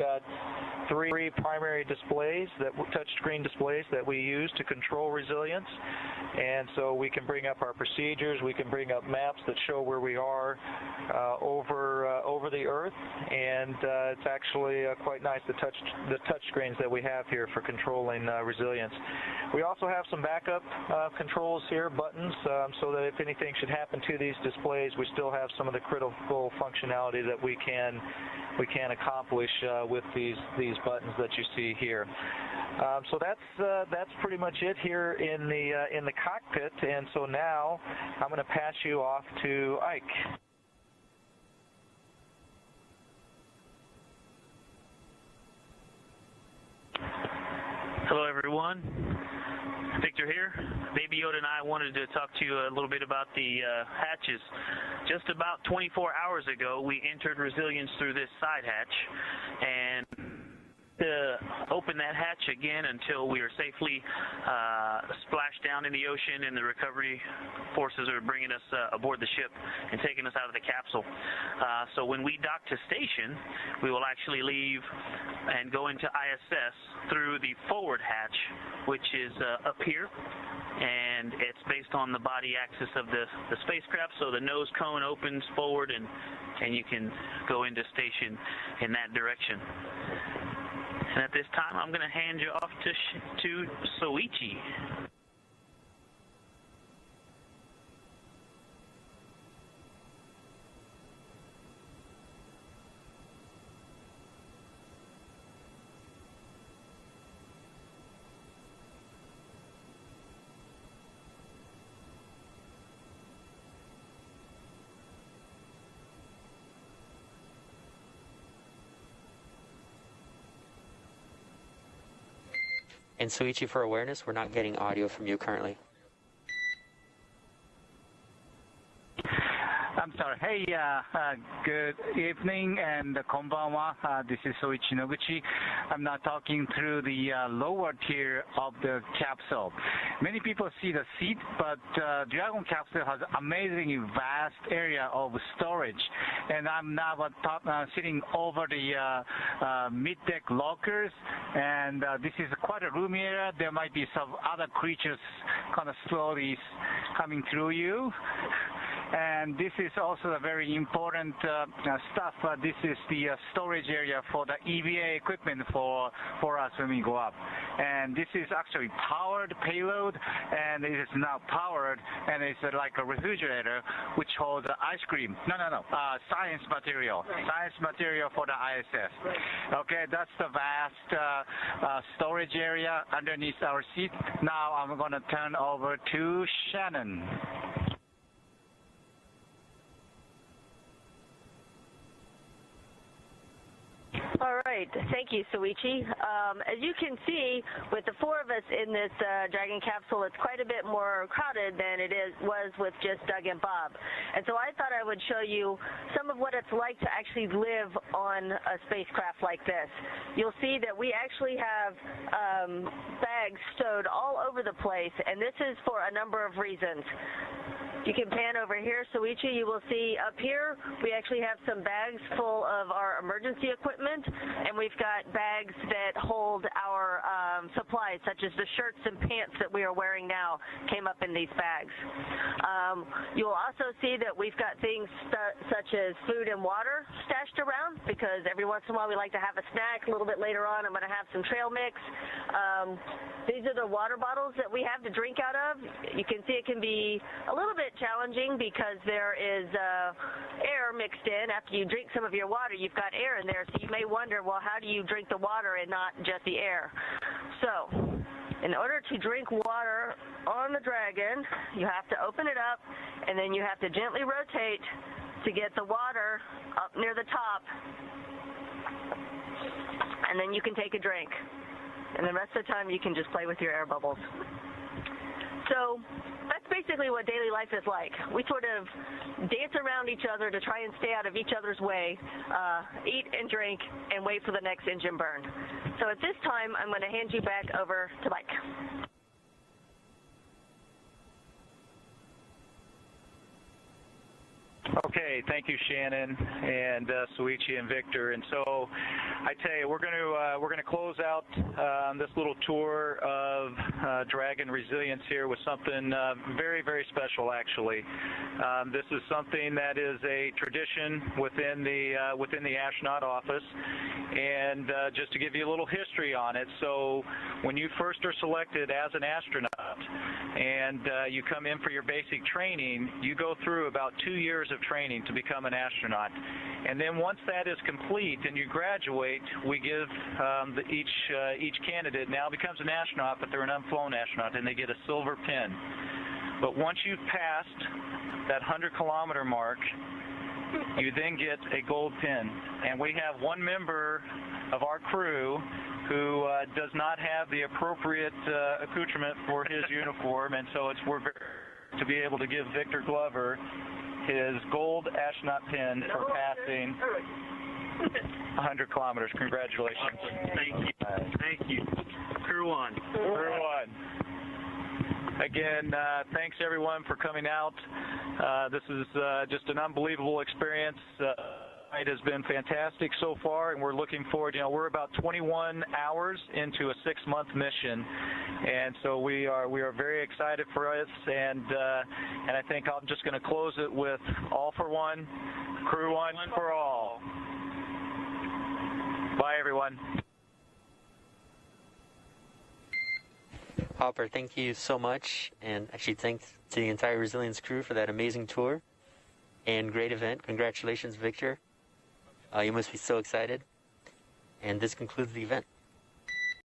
got three primary displays that touchscreen displays that we use to control resilience. And so we can bring up our procedures we can bring up maps that show where we are uh, over uh, over the earth. And uh, it's actually uh, quite nice the touch the touch screens that we have here for controlling uh, resilience. We also have some backup uh, controls here buttons um, so that if anything should happen to these displays we still have some of the critical functionality that we can we can accomplish with these these buttons that you see here. Um, so that's uh, that's pretty much it here in the uh, in the cockpit. And so now I'm going to pass you off to Ike. Hello, everyone. Victor here. Baby Yoda and I wanted to talk to you a little bit about the uh, hatches. Just about 24 hours ago, we entered resilience through this side hatch, and to open that hatch again until we are safely uh, splashed down in the ocean and the recovery forces are bringing us uh, aboard the ship and taking us out of the capsule. Uh, so when we dock to station, we will actually leave and go into ISS through the forward hatch, which is uh, up here and it's based on the body axis of the, the spacecraft so the nose cone opens forward and and you can go into station in that direction. And at this time, I'm going to hand you off to, to Soichi. And Soichi, for awareness, we're not getting audio from you currently. I'm sorry. Hey, uh, uh, good evening and konbanwa. Uh, this is Soichi Noguchi. I'm now talking through the uh, lower tier of the capsule. Many people see the seat, but uh, Dragon capsule has amazingly vast area of storage. And I'm now uh, sitting over the mid-deck lockers, and this is quite a roomy area. There might be some other creatures kind of slowly coming through you and this is also a very important uh, uh, stuff. Uh, this is the uh, storage area for the EVA equipment for for us when we go up. And this is actually powered payload, and it is now powered, and it's uh, like a refrigerator which holds ice cream. No, no, no, uh, science material, science material for the ISS. Okay, that's the vast storage area underneath our seat. Now I'm going to turn over to Shannon. Right. Thank you, Soichi. Um, as you can see, with the four of us in this uh, Dragon capsule, it's quite a bit more crowded than it is was with just Doug and Bob. And so I thought I would show you some of what it's like to actually live on a spacecraft like this. You'll see that we actually have um, bags stowed all over the place, and this is for a number of reasons. You can pan over here, Soichi, you will see up here we actually have some bags full of our emergency equipment and we've got bags that hold our um, supplies such as the shirts and pants that we are wearing now came up in these bags. Um, you will also see that we've got things such as food and water stashed around because every once in a while we like to have a snack. A little bit later on I'm going to have some trail mix. Um, these are the water bottles that we have to drink out of. You can see it can be a little bit challenging because there is uh, air mixed in. After you drink some of your water, you've got air in there, so you may wonder, well, how do you drink the water and not just the air? So, in order to drink water on the Dragon, you have to open it up, and then you have to gently rotate to get the water up near the top, and then you can take a drink. And the rest of the time, you can just play with your air bubbles. So basically what daily life is like. We sort of dance around each other to try and stay out of each other's way, uh, eat and drink, and wait for the next engine burn. So at this time, I'm going to hand you back over to Mike. Okay, thank you, Shannon and uh, Soichi and Victor. And so, I tell you, we're going to uh, we're going to close out um, this little tour of uh, Dragon Resilience here with something uh, very very special. Actually, um, this is something that is a tradition within the uh, within the astronaut office. And uh, just to give you a little history on it, so when you first are selected as an astronaut and uh, you come in for your basic training, you go through about two years of training to become an astronaut. And then once that is complete and you graduate, we give um, the, each uh, each candidate now becomes an astronaut, but they're an unflown astronaut, and they get a silver pin. But once you've passed that 100 kilometer mark, you then get a gold pin. And we have one member of our crew who uh, does not have the appropriate uh, accoutrement for his uniform, and so it's we're very to be able to give Victor Glover his gold astronaut pin for passing 100 kilometers. Congratulations. Thank you. Thank you. Crew one. Crew one. Again, uh, thanks everyone for coming out. Uh, this is uh, just an unbelievable experience. Uh, it has been fantastic so far, and we're looking forward. You know, we're about 21 hours into a six-month mission, and so we are we are very excited for us. And uh, and I think I'm just going to close it with all for one, crew one for all. Bye, everyone. Hopper, thank you so much, and actually thanks to the entire Resilience crew for that amazing tour and great event. Congratulations, Victor. Uh, you must be so excited. And this concludes the event.